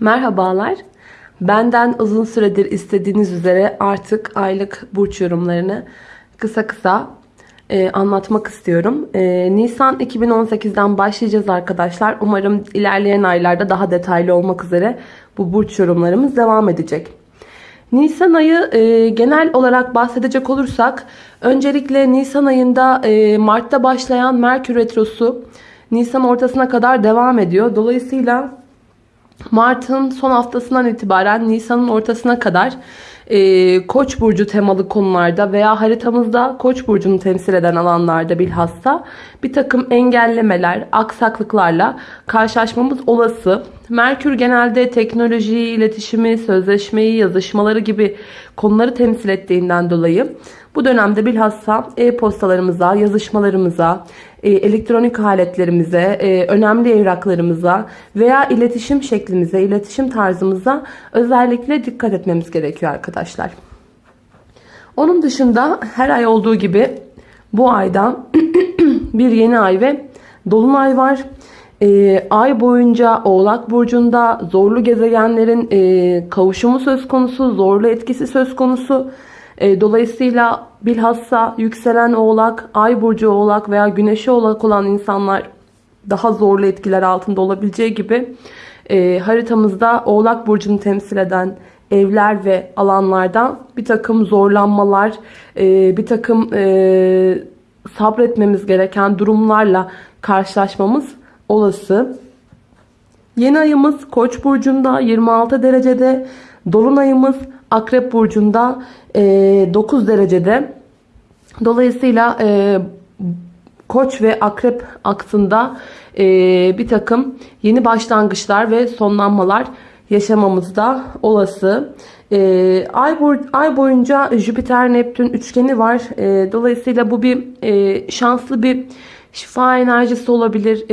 Merhabalar. Benden uzun süredir istediğiniz üzere artık aylık burç yorumlarını kısa kısa e, anlatmak istiyorum. E, Nisan 2018'den başlayacağız arkadaşlar. Umarım ilerleyen aylarda daha detaylı olmak üzere bu burç yorumlarımız devam edecek. Nisan ayı e, genel olarak bahsedecek olursak öncelikle Nisan ayında e, Mart'ta başlayan Merkür Retrosu Nisan ortasına kadar devam ediyor. Dolayısıyla Mart'ın son haftasından itibaren Nisan'ın ortasına kadar e, Koç burcu temalı konularda veya haritamızda Koç burcunu temsil eden alanlarda bilhassa bir takım engellemeler, aksaklıklarla karşılaşmamız olası. Merkür genelde teknolojiyi, iletişimi, sözleşmeyi, yazışmaları gibi konuları temsil ettiğinden dolayı bu dönemde bilhassa e-postalarımıza, yazışmalarımıza, e, elektronik aletlerimize, e, önemli evraklarımıza veya iletişim şeklimize, iletişim tarzımıza özellikle dikkat etmemiz gerekiyor arkadaşlar. Onun dışında her ay olduğu gibi bu ayda bir yeni ay ve dolunay var. E, ay boyunca Oğlak Burcu'nda zorlu gezegenlerin e, kavuşumu söz konusu, zorlu etkisi söz konusu. E, dolayısıyla bilhassa yükselen oğlak, ay burcu oğlak veya güneşi oğlak olan insanlar daha zorlu etkiler altında olabileceği gibi e, haritamızda oğlak burcunu temsil eden evler ve alanlardan bir takım zorlanmalar, e, bir takım e, sabretmemiz gereken durumlarla karşılaşmamız olası. Yeni ayımız Koç burcunda 26 derecede, dolunayımız Akrep burcunda 9 e, derecede. Dolayısıyla e, Koç ve Akrep aksında e, bir takım yeni başlangıçlar ve sonlanmalar yaşamamız da olası. ay, ay boyunca Jüpiter Neptün üçgeni var. dolayısıyla bu bir şanslı bir şifa enerjisi olabilir.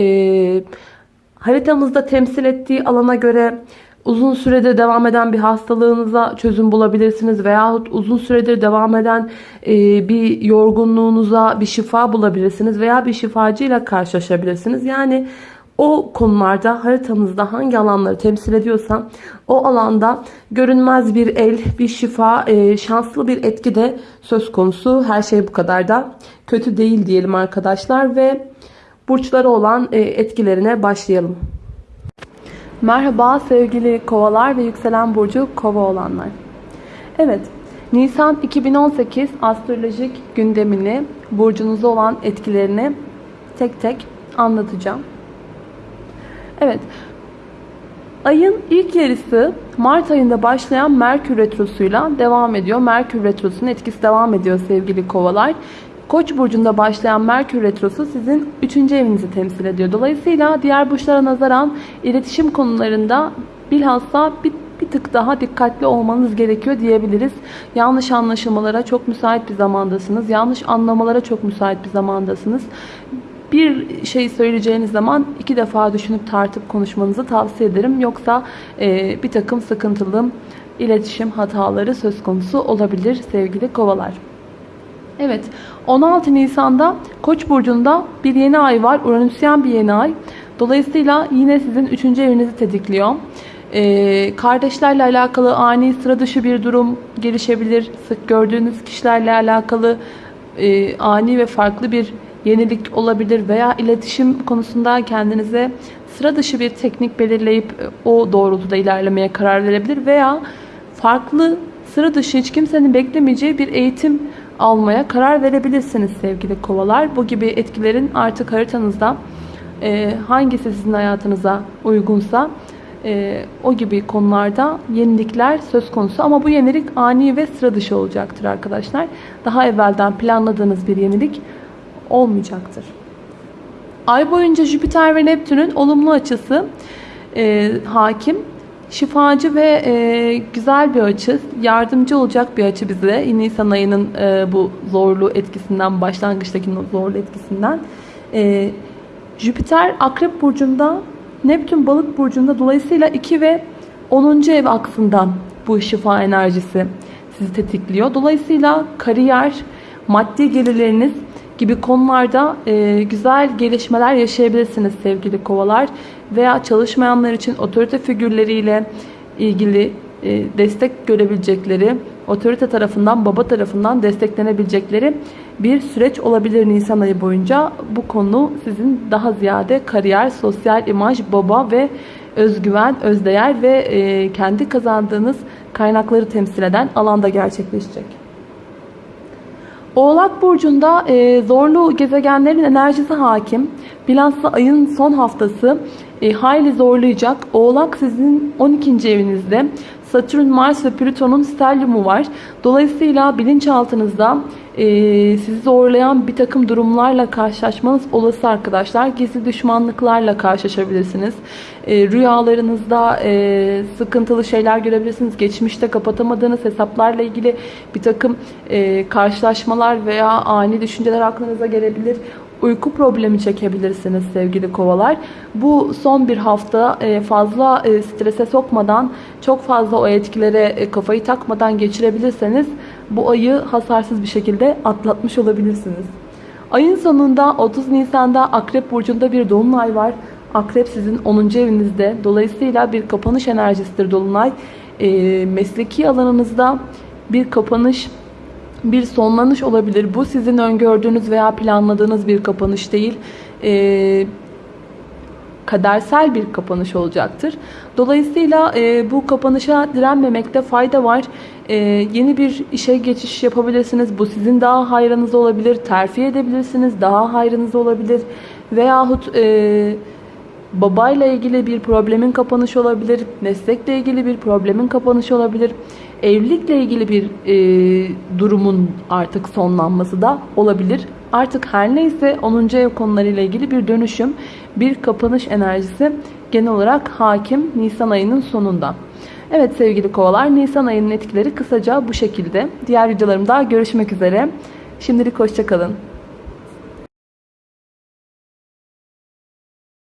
haritamızda temsil ettiği alana göre uzun süredir devam eden bir hastalığınıza çözüm bulabilirsiniz veyahut uzun süredir devam eden e, bir yorgunluğunuza bir şifa bulabilirsiniz veya bir şifacıyla karşılaşabilirsiniz. Yani o konularda haritanızda hangi alanları temsil ediyorsa o alanda görünmez bir el, bir şifa, e, şanslı bir etki de söz konusu. Her şey bu kadar da kötü değil diyelim arkadaşlar ve burçları olan e, etkilerine başlayalım. Merhaba sevgili kovalar ve yükselen burcu kova olanlar. Evet, Nisan 2018 astrolojik gündemini, burcunuza olan etkilerini tek tek anlatacağım. Evet, ayın ilk yarısı Mart ayında başlayan Merkür Retrosu'yla devam ediyor. Merkür Retrosu'nun etkisi devam ediyor sevgili kovalar. Koç burcunda başlayan Merkür Retrosu sizin 3. evinizi temsil ediyor. Dolayısıyla diğer burçlara nazaran iletişim konularında bilhassa bir, bir tık daha dikkatli olmanız gerekiyor diyebiliriz. Yanlış anlaşılmalara çok müsait bir zamandasınız. Yanlış anlamalara çok müsait bir zamandasınız. Bir şey söyleyeceğiniz zaman iki defa düşünüp tartıp konuşmanızı tavsiye ederim. Yoksa e, bir takım sıkıntılı iletişim hataları söz konusu olabilir sevgili kovalar. Evet 16 Nisan'da Koç burcunda bir yeni ay var. Uranüsyen bir yeni ay. Dolayısıyla yine sizin 3. evinizi tetikliyor. Ee, kardeşlerle alakalı ani sıra dışı bir durum gelişebilir. Sık gördüğünüz kişilerle alakalı e, ani ve farklı bir yenilik olabilir veya iletişim konusunda kendinize sıra dışı bir teknik belirleyip e, o doğrultuda ilerlemeye karar verebilir veya farklı sıra dışı hiç kimsenin beklemeyeceği bir eğitim almaya karar verebilirsiniz sevgili kovalar. Bu gibi etkilerin artık haritanızda e, hangisi sizin hayatınıza uygunsa e, o gibi konularda yenilikler söz konusu. Ama bu yenilik ani ve sıra dışı olacaktır arkadaşlar. Daha evvelden planladığınız bir yenilik olmayacaktır. Ay boyunca Jüpiter ve Neptün'ün olumlu açısı e, hakim şifacı ve e, güzel bir açı, yardımcı olacak bir açı bize. Nisan ayının e, bu zorlu etkisinden, başlangıçtaki zorlu etkisinden. E, Jüpiter Akrep Burcu'nda, Neptün Balık Burcu'nda dolayısıyla 2 ve 10. ev aksından bu şifa enerjisi sizi tetikliyor. Dolayısıyla kariyer, maddi gelirleriniz gibi konularda e, güzel gelişmeler yaşayabilirsiniz sevgili kovalar. Veya çalışmayanlar için otorite figürleriyle ilgili e, destek görebilecekleri, otorite tarafından, baba tarafından desteklenebilecekleri bir süreç olabilir Nisan ayı boyunca. Bu konu sizin daha ziyade kariyer, sosyal imaj, baba ve özgüven, özdeğer ve e, kendi kazandığınız kaynakları temsil eden alanda gerçekleşecek. Oğlak Burcu'nda e, zorlu gezegenlerin enerjisi hakim. Bilhassa ayın son haftası e, hayli zorlayacak. Oğlak sizin 12. evinizde. Satürn, Mars ve Plüton'un stelyumu var. Dolayısıyla bilinçaltınızda e, sizi zorlayan bir takım durumlarla karşılaşmanız olası arkadaşlar. Gizli düşmanlıklarla karşılaşabilirsiniz. E, rüyalarınızda e, sıkıntılı şeyler görebilirsiniz. Geçmişte kapatamadığınız hesaplarla ilgili bir takım e, karşılaşmalar veya ani düşünceler aklınıza gelebilir uyku problemi çekebilirsiniz sevgili kovalar. Bu son bir hafta e, fazla e, strese sokmadan, çok fazla o etkilere e, kafayı takmadan geçirebilirseniz bu ayı hasarsız bir şekilde atlatmış olabilirsiniz. Ayın sonunda 30 Nisan'da Akrep Burcu'nda bir Dolunay var. Akrep sizin 10. evinizde. Dolayısıyla bir kapanış enerjisidir Dolunay. Mesleki alanınızda bir kapanış bir sonlanış olabilir. Bu sizin öngördüğünüz veya planladığınız bir kapanış değil. Ee, kadersel bir kapanış olacaktır. Dolayısıyla e, bu kapanışa direnmemekte fayda var. E, yeni bir işe geçiş yapabilirsiniz. Bu sizin daha hayrınız olabilir. Terfi edebilirsiniz. Daha hayrınız olabilir. Veyahut e, babayla ilgili bir problemin kapanışı olabilir. Meslekle ilgili bir problemin kapanışı olabilir evlilikle ilgili bir e, durumun artık sonlanması da olabilir. Artık her neyse 10. ev konularıyla ilgili bir dönüşüm, bir kapanış enerjisi genel olarak hakim Nisan ayının sonunda. Evet sevgili kovalar Nisan ayının etkileri kısaca bu şekilde. Diğer videolarımda görüşmek üzere. Şimdilik hoşçakalın.